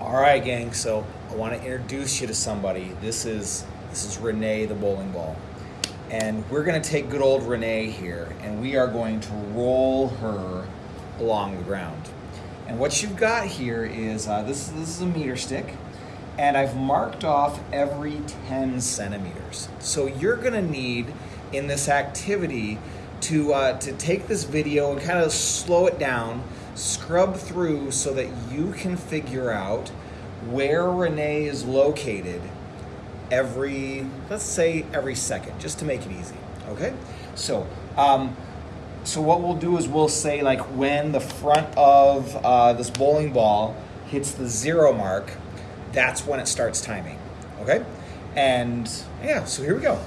All right, gang. So I want to introduce you to somebody. This is this is Renee the bowling ball, and we're gonna take good old Renee here, and we are going to roll her along the ground. And what you've got here is uh, this this is a meter stick, and I've marked off every 10 centimeters. So you're gonna need in this activity to uh, to take this video and kind of slow it down, scrub through so that you can figure out where Renee is located every, let's say every second, just to make it easy. Okay, so. Um, so what we'll do is we'll say like when the front of uh, this bowling ball hits the zero mark, that's when it starts timing. Okay, and yeah, so here we go.